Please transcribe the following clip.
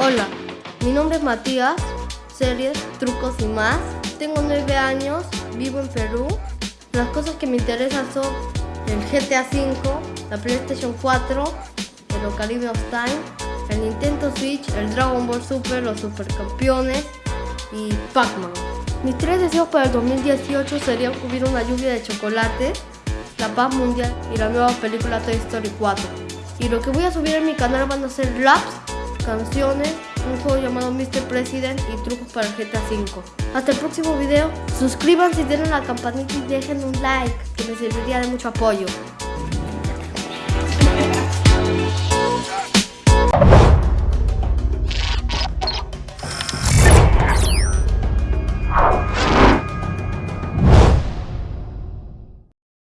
Hola, mi nombre es Matías, series, trucos y más. Tengo 9 años, vivo en Perú. Las cosas que me interesan son el GTA V, la PlayStation 4, el Ocarina of Time, el Nintendo Switch, el Dragon Ball Super, los Supercampeones y Pac-Man. Mis tres deseos para el 2018 serían hubiera una lluvia de chocolate, la paz mundial y la nueva película Toy Story 4. Y lo que voy a subir en mi canal van a ser raps, canciones, un juego llamado Mr. President y trucos para GTA V. Hasta el próximo video, suscríbanse y denle a la campanita y dejen un like, que me serviría de mucho apoyo.